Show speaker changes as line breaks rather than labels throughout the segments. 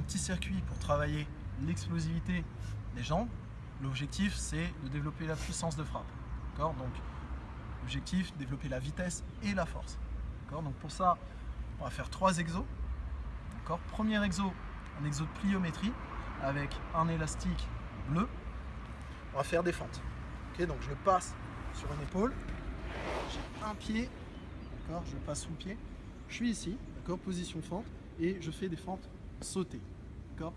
petit circuit pour travailler l'explosivité des jambes. L'objectif, c'est de développer la puissance de frappe. Donc, l'objectif, développer la vitesse et la force. Donc, pour ça, on va faire trois exos. Premier exo, un exo de pliométrie avec un élastique bleu. On va faire des fentes. donc, je passe sur une épaule. J'ai un pied. Je passe sous le pied. Je suis ici. Position fente. Et je fais des fentes sautées. D'accord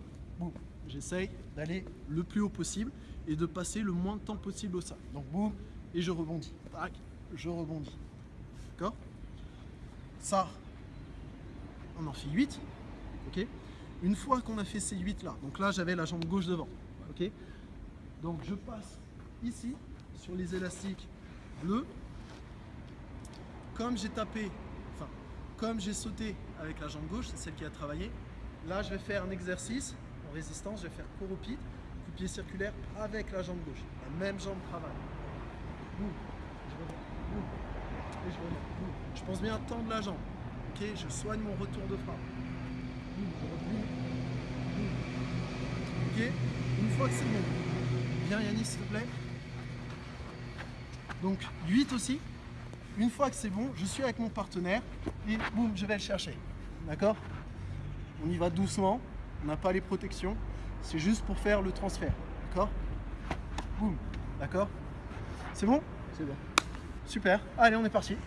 J'essaye d'aller le plus haut possible et de passer le moins de temps possible au sol. Donc boum, et je rebondis. Tac, je rebondis. D'accord Ça, on en fait 8. Ok Une fois qu'on a fait ces 8 là, donc là j'avais la jambe gauche devant. Ok Donc je passe ici sur les élastiques bleus. Comme j'ai tapé, enfin, comme j'ai sauté avec la jambe gauche, c'est celle qui a travaillé, Là, je vais faire un exercice en résistance. Je vais faire de pied circulaire avec la jambe gauche. La même jambe travaille. Boum. Je reviens. Boum. Et je. Je pense bien tendre la jambe. Ok, je soigne mon retour de frappe. Une fois que c'est bon. Viens Yannis, s'il te plaît. Donc 8 aussi. Une fois que c'est bon, je suis avec mon partenaire et boum, je vais le chercher. D'accord? On y va doucement, on n'a pas les protections, c'est juste pour faire le transfert, d'accord? Boum, d'accord? C'est bon?
C'est bon.
Super, allez on est parti